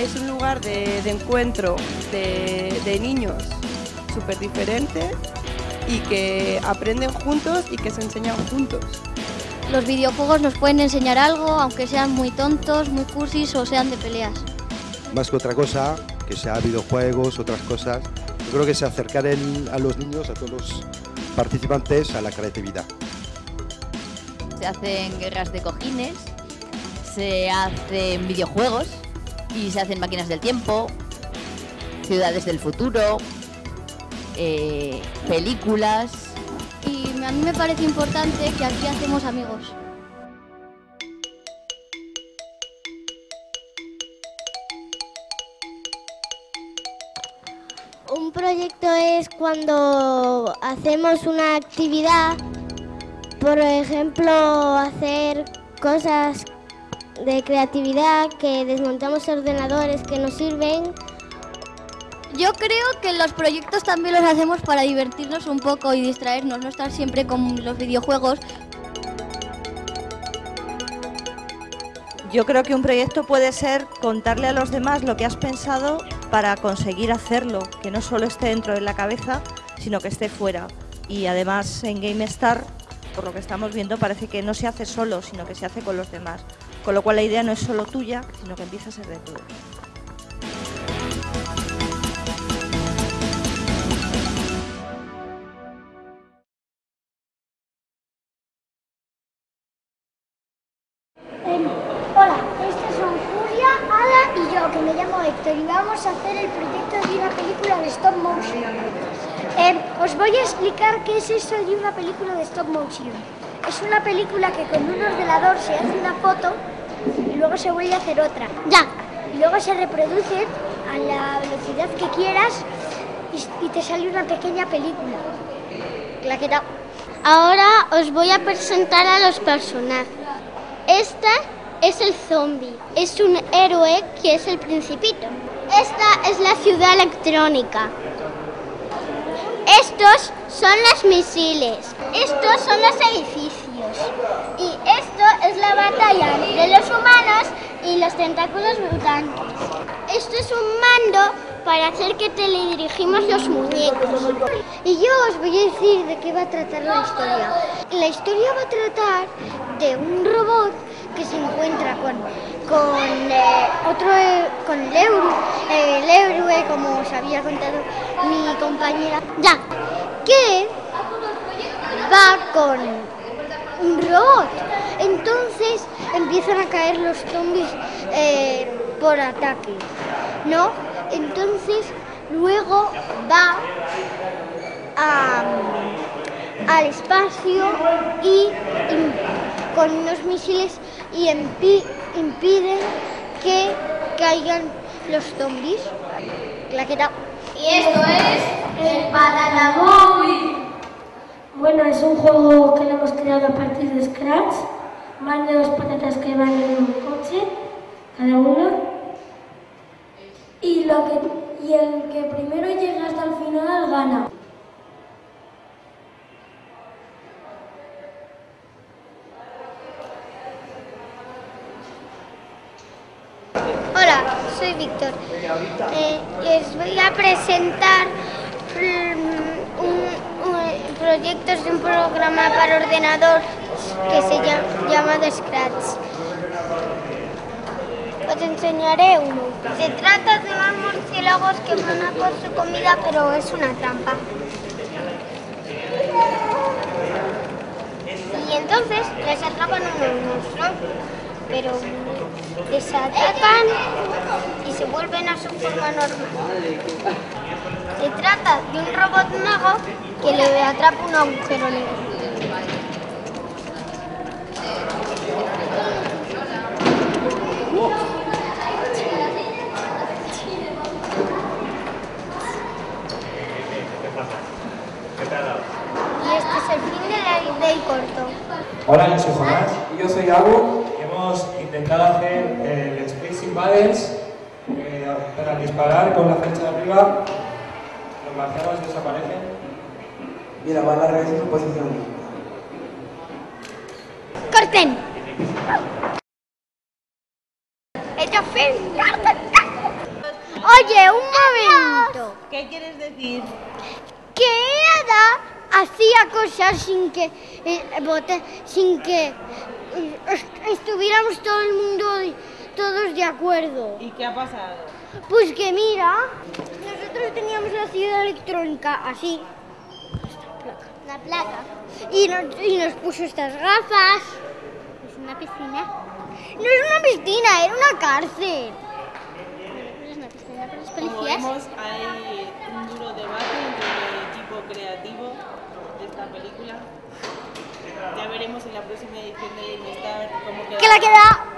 Es un lugar de, encuentro de, niños súper diferente y que aprenden juntos y que se enseñan juntos. Los videojuegos nos pueden enseñar algo, aunque sean muy tontos, muy cursis o sean de peleas. Más que otra cosa, que sea videojuegos, otras cosas, yo creo que se acercar a los niños, a todos los participantes, a la creatividad. Se hacen guerras de cojines, se hacen videojuegos y se hacen máquinas del tiempo, ciudades del futuro, eh, películas. Y a mí me parece importante que aquí hacemos amigos. Un proyecto es cuando hacemos una actividad, por ejemplo, hacer cosas de creatividad, que desmontamos ordenadores que nos sirven. Yo creo que los proyectos también los hacemos para divertirnos un poco y distraernos, no estar siempre con los videojuegos. Yo creo que un proyecto puede ser contarle a los demás lo que has pensado para conseguir hacerlo, que no solo esté dentro de la cabeza, sino que esté fuera. Y además en GameStar, por lo que estamos viendo, parece que no se hace solo, sino que se hace con los demás. Con lo cual la idea no es solo tuya, sino que empieza a ser de todos. Em, hola, estos son Julia, Ada y yo, que me llamo Héctor, y vamos a hacer el proyecto de una película de stop motion. Em, os voy a explicar qué es eso de una película de stop motion. Es una película que con un ordenador se hace una foto y luego se vuelve a hacer otra. Ya. Y luego se reproduce a la velocidad que quieras y, te sale una pequeña película. Claqueta. Ahora os voy a presentar a los personajes. Este es el zombie. Es un héroe que es el principito. Esta es la ciudad electrónica. Estos son los misiles. Estos son los edificios. Y esto es la batalla entre los humanos y los tentáculos mutantes. Esto es un mando para hacer que teledirigimos los muñecos. Y yo os voy a decir de qué va a tratar la historia. La historia va a tratar de un robot que se encuentra con, con eh, otro, con el héroe, el héroe, como os había contado mi compañera, ya, que va con un robot. Entonces empiezan a caer los zombies eh, por ataque, ¿no? Entonces luego va al espacio y, con unos misiles y impiden que caigan los zombies. Claqueta. Y esto es el Banana Bueno, es un juego que lo hemos creado a partir de Scratch. Van de dos patatas que van en un coche, cada uno. Y, lo que, y el que primero llega hasta el final gana. Hola, soy Víctor. Eh, les voy a presentar mm, un, proyectos de un programa para ordenador que se llama, llama Scratch. Os enseñaré uno. Se trata de unos murciélagos que van a por su comida, pero es una trampa. Y entonces les atrapan unos monstruos, pero desatacan y se vuelven a su forma normal. Se trata de un robot mago que le atrapa un agujero negro. Y este es el fin de la del corto. Hola, yo soy Jonás. Y yo soy Abu. Hemos intentado hacer el Space Invaders eh, para disparar con la flecha de arriba. Los marcianos desaparecen. Mira, va a en su posición. ¡Corten! ¡Ella Oye, un momento. ¿Qué quieres decir? Que Ada hacía cosas sin que eh, sin que eh, est- estuviéramos todo el mundo todos de acuerdo. ¿Y qué ha pasado? Pues que mira, nosotros teníamos la ciudad electrónica así. La placa. Y nos, y nos puso estas gafas. Es una piscina. No es una piscina, era una cárcel. Es una piscina para los Como policías. vemos, hay un duro debate entre el equipo creativo de esta película. Ya veremos en la próxima edición de GameStar cómo queda. Que la queda